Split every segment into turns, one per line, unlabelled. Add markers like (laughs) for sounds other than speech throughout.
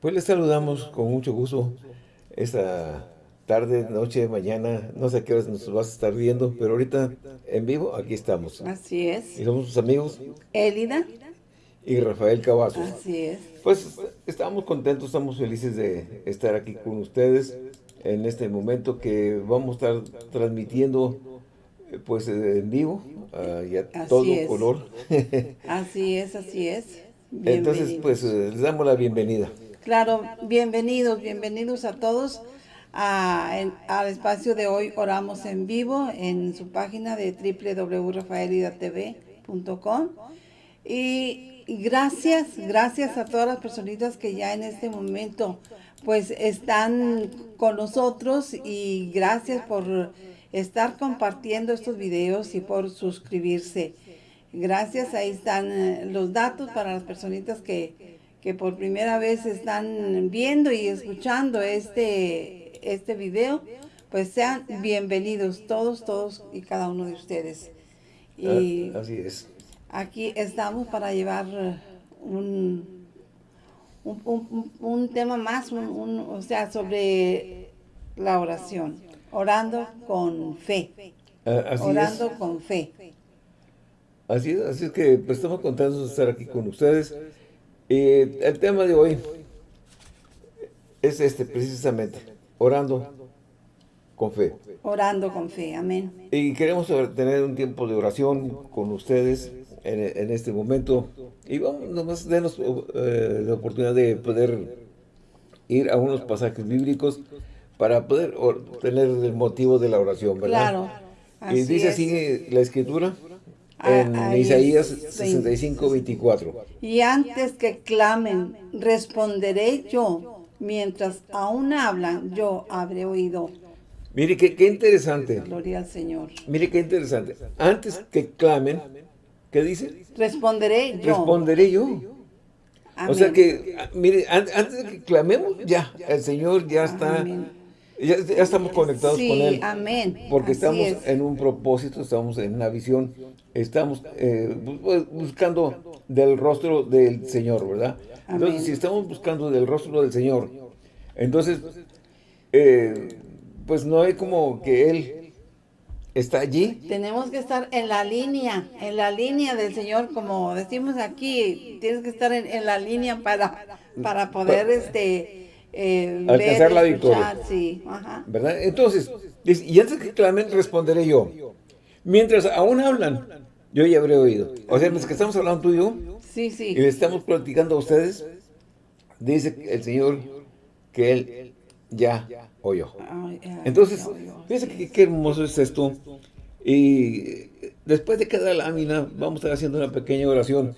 Pues les saludamos con mucho gusto esta tarde, noche, mañana, no sé qué horas nos vas a estar viendo, pero ahorita en vivo aquí estamos.
Así es.
Y somos sus amigos.
Élida.
Y Rafael Cavazos.
Así es.
Pues estamos contentos, estamos felices de estar aquí con ustedes en este momento que vamos a estar transmitiendo pues en vivo uh, y a todo color. (laughs)
así es, así es.
Entonces pues les damos la bienvenida.
Claro, bienvenidos, bienvenidos a todos al espacio de hoy Oramos en Vivo en su página de www.rafaelidatv.com y gracias, gracias a todas las personitas que ya en este momento pues están con nosotros y gracias por estar compartiendo estos videos y por suscribirse. Gracias, ahí están eh, los datos para las personitas que que por primera vez están viendo y escuchando este, este video, pues sean bienvenidos todos, todos y cada uno de ustedes.
Y ah, así es.
Aquí estamos para llevar un, un, tema más, o sea, sobre la oración, orando con fe.
Ah,
orando con fe.
Así es, así es que pues, estamos contentos de estar aquí con ustedes. Y el tema de hoy es este precisamente, orando con fe.
Orando con fe, amén.
Y queremos tener un tiempo de oración con ustedes en, este momento. Y vamos, nomás denos eh, la oportunidad de poder ir a unos pasajes bíblicos para poder tener el motivo de la oración, ¿verdad?
Claro.
y dice así la escritura en Isaías 65, 24.
Y antes que clamen, responderé yo. Mientras aún hablan, yo habré oído.
Mire qué, qué interesante.
Gloria al Señor.
Mire qué interesante. Antes que clamen, ¿qué dice?
Responderé yo.
Responderé yo. O sea que, mire, antes de que clamemos, ya, el Señor ya está ya, estamos conectados con Él.
amén.
Porque estamos en un propósito, estamos en una visión, estamos eh, buscando del rostro del Señor, ¿verdad? Entonces, si estamos buscando del rostro del Señor, entonces, eh, pues no hay como que Él está allí.
Tenemos que estar en la línea, en la línea del Señor, como decimos aquí, tienes que estar en, la línea para, para poder, este
eh, alcanzar la victoria. ¿Verdad? Entonces, y antes que clamen, responderé yo. Mientras aún hablan, yo ya habré oído. O sea, mientras que estamos hablando tú y yo,
sí, sí.
y le estamos platicando a ustedes, dice el Señor que Él ya oyó. Entonces, fíjense qué hermoso es esto. Y después de cada lámina, vamos a estar haciendo una pequeña oración.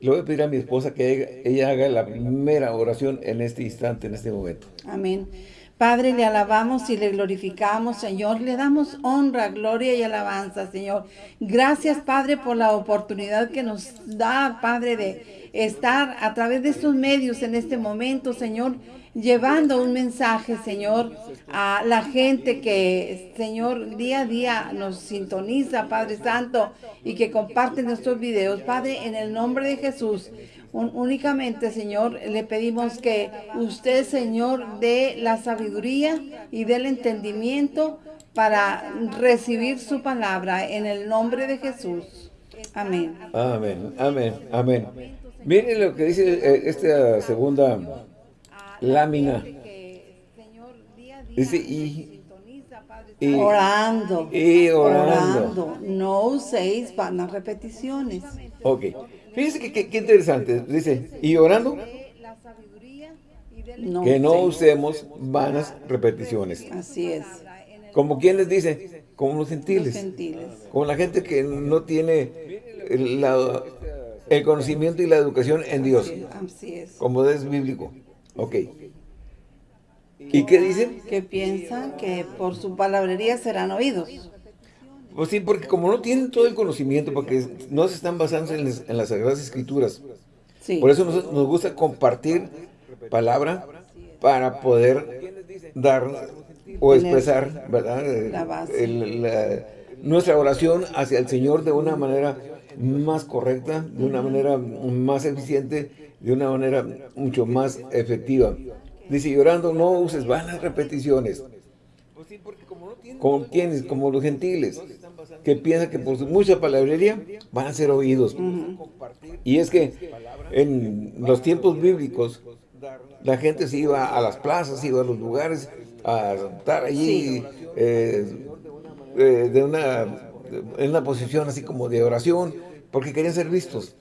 Le voy a pedir a mi esposa que ella, haga la primera oración en este instante, en este momento.
Amén. Padre, le alabamos y le glorificamos, Señor. Le damos honra, gloria y alabanza, Señor. Gracias, Padre, por la oportunidad que nos da, Padre, de estar a través de estos medios en este momento, Señor llevando un mensaje, Señor, a la gente que, Señor, día a día nos sintoniza, Padre Santo, y que comparte nuestros videos. Padre, en el nombre de Jesús, únicamente, Señor, le pedimos que usted, Señor, dé la sabiduría y dé el entendimiento para recibir su palabra en el nombre de Jesús. Amén.
Amén, amén, amén. Miren lo que dice eh, esta segunda lámina. Dice, y,
orando,
y orando.
No uséis vanas repeticiones.
Ok. Fíjense que, interesante. Dice, y orando. que no usemos vanas repeticiones.
Así es.
Como quien les dice, como los gentiles. Como la gente que no tiene el conocimiento y la educación en Dios.
Así es.
Como es bíblico. Ok. ¿Y qué dicen?
Que piensan que por su palabrería serán oídos.
Pues sí, porque como no tienen todo el conocimiento, porque no se están basando en, las Sagradas Escrituras. Por eso nos, gusta compartir palabra para poder dar o expresar, ¿verdad? nuestra oración hacia el Señor de una manera más correcta, de una manera más eficiente de una manera mucho más efectiva. Dice, llorando no uses vanas repeticiones. ¿Con quienes? Como los gentiles, que piensan que por mucha palabrería van a ser oídos. Y es que en los tiempos bíblicos, la gente se iba a las plazas, iba a los lugares a estar allí eh, eh, de una, en una posición así como de oración, porque querían ser vistos.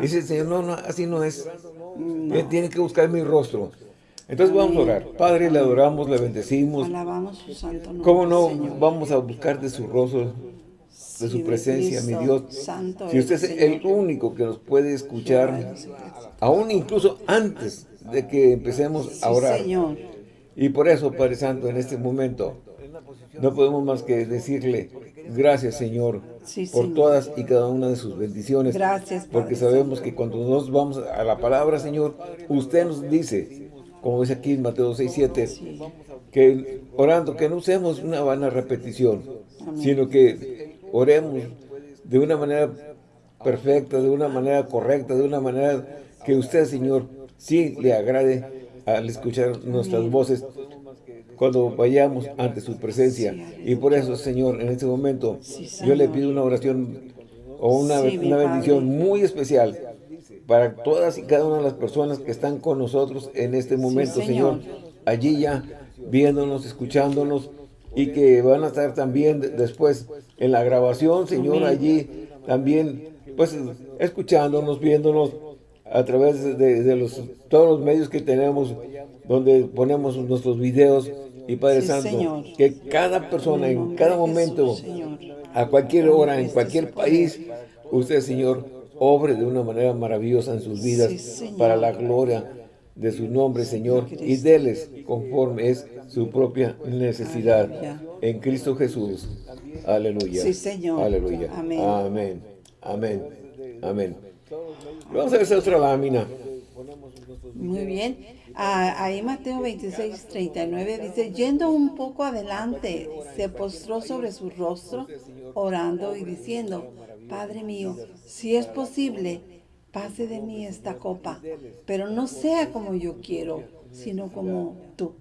Dice el Señor, no, no, así no es. Tienen que buscar mi rostro. Entonces vamos a orar. Padre, le adoramos, le bendecimos.
Alabamos su santo nombre,
¿Cómo no vamos a buscar de su rostro, de su presencia, mi Dios? si usted es el único que nos puede escuchar, aún incluso antes de que empecemos a orar. Y por eso, Padre Santo, en este momento, no podemos más que decirle, gracias Señor, por todas y cada una de sus bendiciones.
Gracias,
Porque sabemos que cuando nos vamos a la palabra, Señor, usted nos dice, como dice aquí en Mateo 6, 7, que orando, que no usemos una vana repetición, sino que oremos de una manera perfecta, de una manera correcta, de una manera que usted, Señor, sí le agrade al escuchar nuestras voces cuando vayamos ante su presencia. Y por eso, Señor, en este momento, yo le pido una oración o una, una bendición muy especial para todas y cada una de las personas que están con nosotros en este momento, señor. Allí ya viéndonos, escuchándonos y que van a estar también después en la grabación, Señor, allí también, pues, escuchándonos, viéndonos a través de, los todos los medios que tenemos, donde ponemos nuestros videos, y Padre Santo, que cada persona, en cada momento, a cualquier hora, en cualquier país, usted, Señor, obre de una manera maravillosa en sus vidas para la gloria de su nombre, Señor, y déles conforme es su propia necesidad. En Cristo Jesús. Aleluya.
Sí, Señor.
Aleluya. Amén. Amén. Amén. Amén. Vamos a ver esa otra lámina.
Muy bien. Ah, ahí Mateo 26, 39 dice, yendo un poco adelante, se postró sobre su rostro, orando y diciendo, Padre mío, si es posible, pase de mí esta copa, pero no sea como yo quiero, sino como tú,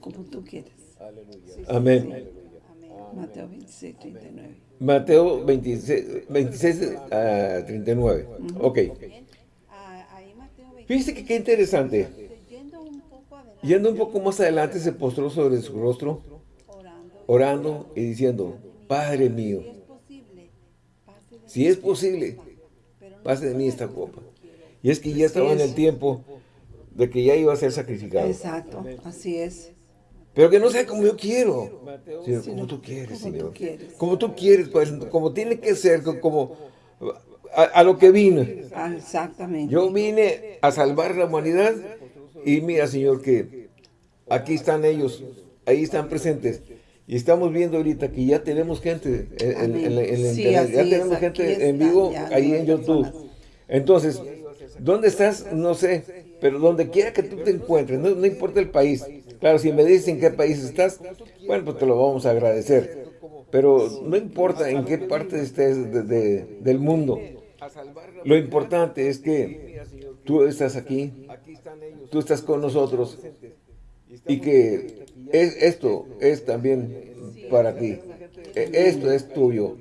como tú quieres.
Amén.
Mateo 26, 39.
Mateo 26, 26 39. Ok. Fíjese que qué interesante. Yendo un poco más adelante se postró sobre su rostro, orando y diciendo, Padre mío, si es posible, pase de mí esta copa. Y es que ya estaba en el tiempo de que ya iba a ser sacrificado.
Exacto, así es.
Pero que no sea como yo quiero, sino como tú quieres, Señor. Como tú quieres, pues, como tiene que ser, como a, lo que vine.
Ah, exactamente.
Yo vine a salvar la humanidad y mira, Señor, que aquí están ellos, ahí están presentes. Y estamos viendo ahorita que ya tenemos gente en, en, internet, ya tenemos gente en vivo ahí en YouTube. Entonces, ¿dónde estás? No sé, pero donde quiera que tú te encuentres, no, no importa el país. Claro, si me dicen en qué país estás, bueno, pues te lo vamos a agradecer. Pero no importa en qué parte estés del mundo. Lo importante es que tú estás aquí, tú estás con nosotros y que es, esto es también para ti. E, esto es tuyo.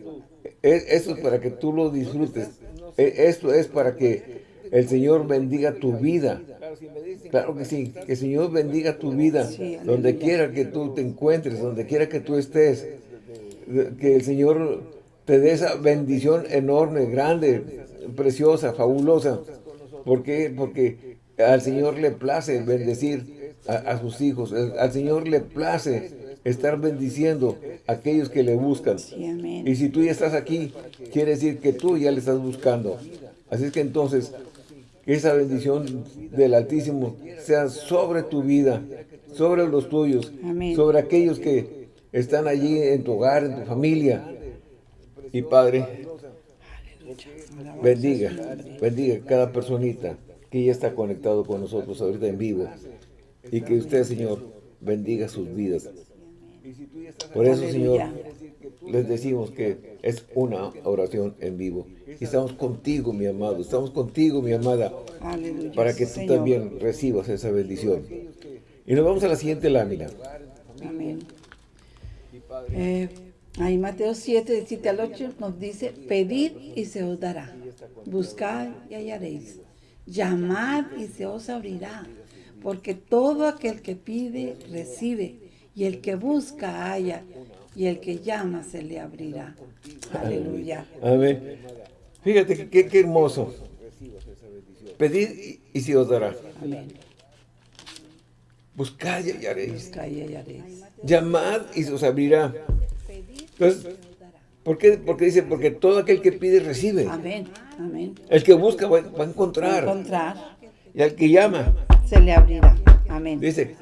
E, esto es para que tú lo disfrutes. E, esto es para que el Señor bendiga tu vida. Claro que sí, que el Señor bendiga tu vida, donde quiera que tú te encuentres, donde quiera que tú estés. Que el Señor te dé esa bendición enorme, grande, preciosa, fabulosa. ¿Por qué? Porque al Señor le place bendecir a, sus hijos. Al Señor le place estar bendiciendo a aquellos que le buscan. y si tú ya estás aquí, quiere decir que tú ya le estás buscando. Así es que entonces, que esa bendición del Altísimo sea sobre tu vida, sobre los tuyos, sobre aquellos que están allí en tu hogar, en tu familia. Y Padre, bendiga, bendiga cada personita que ya está conectado con nosotros ahorita en vivo. Y que usted, Señor, bendiga sus vidas. Por eso, Señor, les decimos que es una oración en vivo. Y estamos contigo, mi amado, estamos contigo, mi amada, para que tú también recibas esa bendición. Y nos vamos a la siguiente lámina.
Amén. Eh, ahí Mateo 7, de 7 al 8 nos dice, pedid y se os dará, buscad y hallaréis, llamad y se os abrirá, porque todo aquel que pide, recibe, y el que busca, halla, y el que llama, se le abrirá. Aleluya.
Amén. Fíjate qué, qué hermoso. Pedid y se os dará. Amén. Buscad y hallaréis. Llamad y se os abrirá. Entonces, ¿por qué? Porque dice, porque todo aquel que pide recibe.
Amén. Amén.
El que busca va, a encontrar.
Va a encontrar.
Y al que llama.
Se le abrirá. Amén.
Dice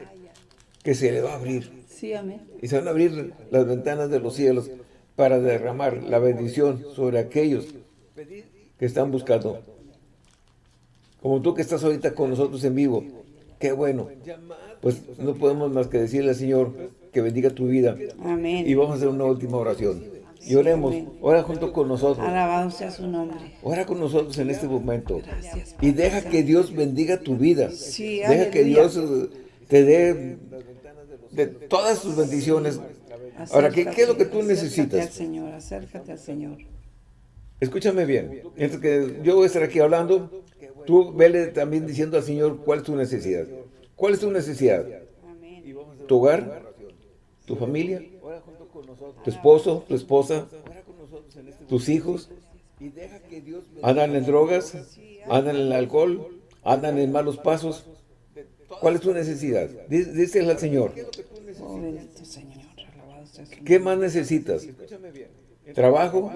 que se le va a abrir.
Sí, amén.
Y se van a abrir las ventanas de los cielos para derramar la bendición sobre aquellos que están buscando. Como tú que estás ahorita con nosotros en vivo. Qué bueno pues no podemos más que decirle al Señor que bendiga tu vida.
Amén.
Y vamos a hacer una última oración. Y oremos, ora junto con nosotros.
Alabado sea su nombre.
Ora con nosotros en este momento. Gracias, y deja que Dios bendiga tu vida.
Sí,
deja que Dios eh, te dé de todas sus bendiciones. Ahora, ¿qué, ¿qué, es lo que tú necesitas?
Acércate al Señor, acércate al Señor.
Escúchame bien. Mientras que yo voy a estar aquí hablando, tú vele también diciendo al Señor cuál es tu necesidad. ¿Cuál es tu necesidad? ¿Tu hogar? ¿Tu familia? ¿Tu esposo? ¿Tu esposa? ¿Tus hijos? ¿Andan en drogas? ¿Andan en el alcohol? ¿Andan en malos pasos? ¿Cuál es tu necesidad? Díselo al Señor. ¿Qué más necesitas? ¿Trabajo?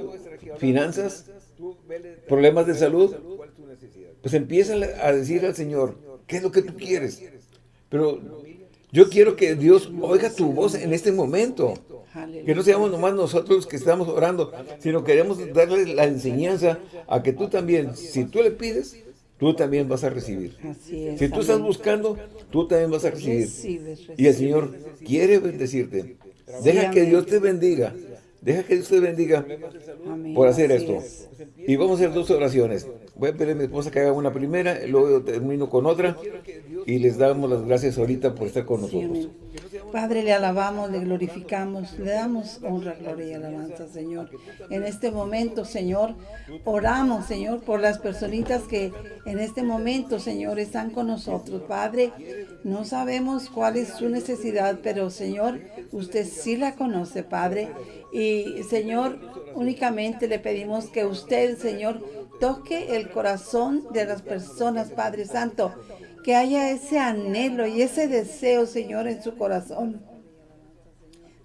¿Finanzas? ¿Problemas de salud? Pues empieza a decir al Señor, ¿qué es lo que tú quieres? Pero yo quiero que Dios oiga tu voz en este momento. Que no seamos nomás nosotros que estamos orando, sino queremos darle la enseñanza a que tú también, si tú le pides, tú también vas a recibir. si tú estás buscando, tú también vas a recibir. Y el Señor quiere bendecirte. Deja que Dios te bendiga. Deja que Dios te bendiga por hacer esto. Y vamos a hacer dos oraciones. Voy a pedir a mi esposa que haga una primera, luego termino con otra y les damos las gracias ahorita por estar con nosotros.
Padre, le alabamos, le glorificamos, le damos honra, gloria y alabanza, Señor. En este momento, Señor, oramos, Señor, por las personitas que en este momento, Señor, están con nosotros. Padre, no sabemos cuál es su necesidad, pero, Señor, usted sí la conoce, Padre. Y, Señor, únicamente le pedimos que usted, Señor, toque el corazón de las personas, Padre Santo, que haya ese anhelo y ese deseo, Señor, en su corazón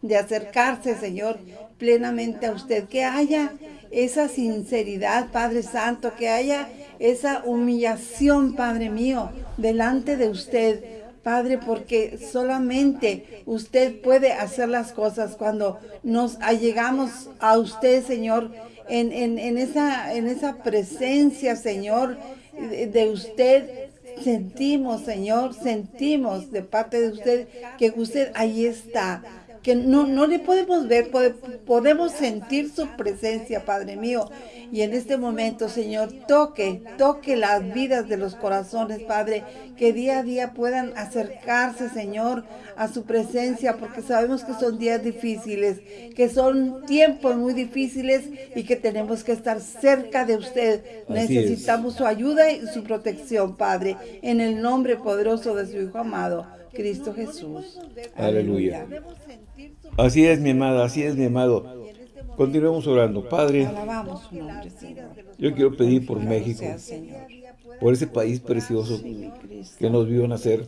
de acercarse, Señor, plenamente a usted, que haya esa sinceridad, Padre Santo, que haya esa humillación, Padre mío, delante de usted, Padre, porque solamente usted puede hacer las cosas cuando nos allegamos a usted, Señor, en, esa, en esa presencia, Señor, de, usted. Sentimos, Señor, sentimos de parte de usted que usted ahí está que no, no le podemos ver, podemos sentir su presencia, Padre mío. Y en este momento, Señor, toque, toque las vidas de los corazones, Padre, que día a día puedan acercarse, Señor, a su presencia, porque sabemos que son días difíciles, que son tiempos muy difíciles y que tenemos que estar cerca de usted. Necesitamos su ayuda y su protección, Padre, en el nombre poderoso de su Hijo amado, Cristo Jesús.
Aleluya. Así es, mi amada, así es, mi amado. Continuemos orando. Padre, yo quiero pedir por México, por ese país precioso que nos vio nacer.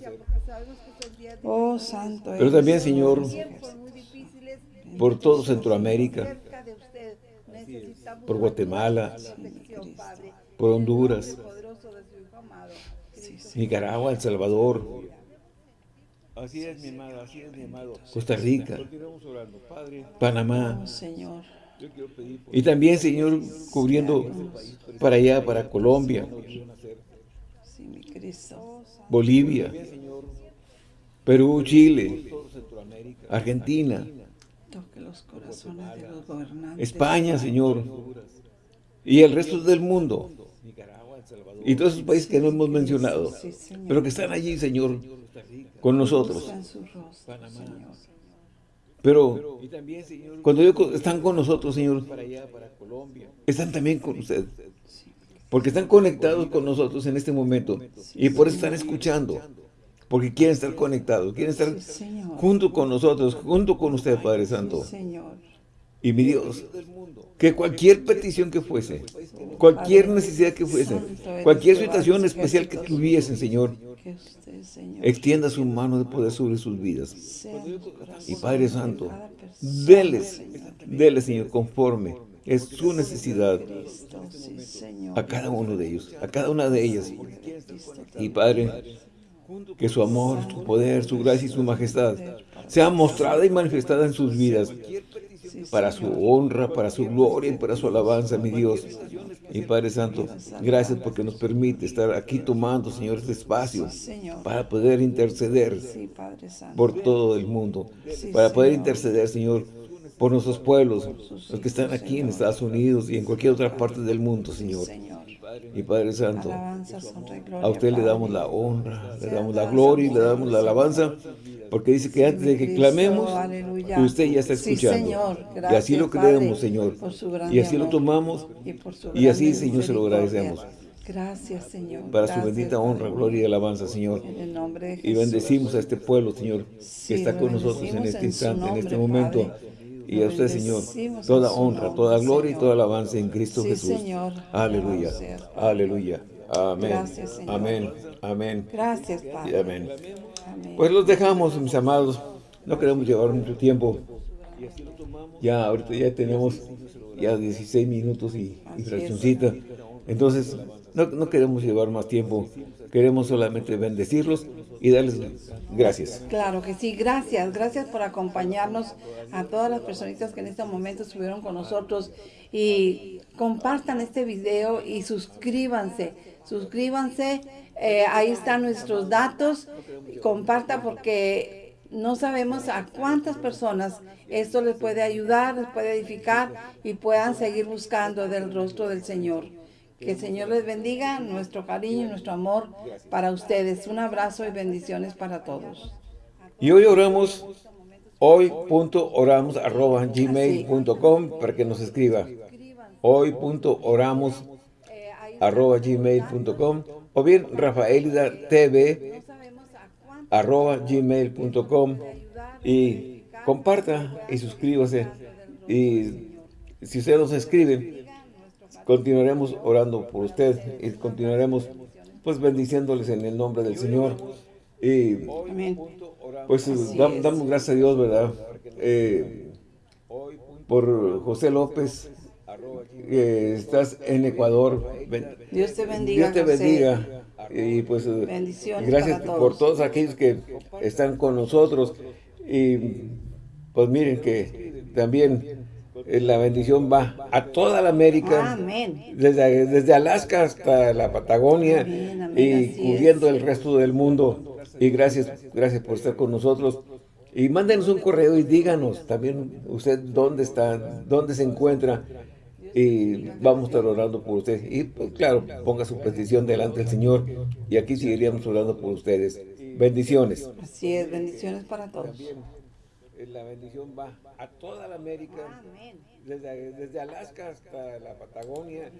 Oh, santo
Pero también, Señor, por todo Centroamérica, por Guatemala, por Honduras, Nicaragua, El Salvador, Así es, mi amado, así es, mi amado. Costa Rica, Panamá.
Oh, Señor.
Y también, Señor, cubriendo para allá, para Colombia, Bolivia, Perú, Chile, Argentina,
Toque los corazones de los gobernantes.
España, Señor. Y el resto del mundo. Y todos esos países que no hemos mencionado. Pero que están allí, Señor, con nosotros. Pero cuando están con nosotros, Señor, están también con usted. Porque están conectados con nosotros en este momento. Y por eso están escuchando. Porque quieren estar conectados, quieren estar junto con nosotros, junto con usted, Padre Santo. Y mi Dios, que cualquier petición que fuese, cualquier necesidad que fuese, cualquier situación especial que tuviesen, Señor, extienda su mano de poder sobre sus vidas. Y Padre Santo, déles, déles, Señor, conforme es su necesidad a cada uno de ellos, a cada una de ellas. Y Padre, que su amor, su poder, su gracia y su majestad sea mostrada y manifestada en sus vidas para su honra, para su gloria y para su alabanza, mi Dios. Y Padre Santo, gracias porque nos permite estar aquí tomando, Señor, este espacio para poder interceder por todo el mundo, para poder interceder, Señor, por nuestros pueblos, los que están aquí en Estados Unidos y en cualquier otra parte del mundo, Señor. Y Padre Santo, a usted le damos la honra, le damos la gloria y le damos la alabanza, porque dice que antes de que clamemos, usted ya está escuchando. y así lo creemos, Señor. Y así lo tomamos, y así, Señor, se lo agradecemos.
Gracias, Señor.
Para su bendita honra, gloria y alabanza, Señor. Y bendecimos a este pueblo, Señor, que está con nosotros en este instante, en este momento. Y a usted, Señor, toda honra, toda gloria y toda alabanza en Cristo Jesús. Aleluya. Aleluya. Amén. Amén. Amén.
Gracias,
Padre. amén. Pues los dejamos, mis amados. No queremos llevar mucho tiempo. Ya, ahorita ya tenemos ya 16 minutos y, y fraccioncita. Entonces, no, no queremos llevar más tiempo. Queremos solamente bendecirlos y darles gracias.
Claro que sí, gracias. Gracias por acompañarnos a todas las personitas que en este momento estuvieron con nosotros. Y compartan este video y suscríbanse. Suscríbanse. Eh, ahí están nuestros datos. Comparta porque no sabemos a cuántas personas esto les puede ayudar, les puede edificar y puedan seguir buscando del rostro del Señor. Que el Señor les bendiga, nuestro cariño y nuestro amor para ustedes. Un abrazo y bendiciones para todos.
Y hoy oramos, hoy.oramos arroba gmail.com para que nos escriba. Hoy.oramos arroba gmail.com o bien Rafaelida TV arroba gmail.com y comparta y suscríbase y si usted nos escribe continuaremos orando por usted y continuaremos pues bendiciéndoles en el nombre del Señor. Y pues damos, gracias a Dios, ¿verdad? Eh, por José López, que estás en Ecuador.
Dios te bendiga.
Dios te bendiga. Y pues gracias por todos aquellos que están con nosotros. Y pues miren que también eh, la bendición va a toda la América, Desde, desde Alaska hasta la Patagonia y cubriendo el resto del mundo. Y gracias, gracias por estar con nosotros. Y mándenos un correo y díganos también usted dónde está, dónde se encuentra. Y vamos a estar orando por usted. Y pues, claro, ponga su petición delante del Señor. Y aquí seguiríamos orando por ustedes. Bendiciones.
Así es, bendiciones para todos
la bendición va a toda la América, desde, desde Alaska hasta la Patagonia.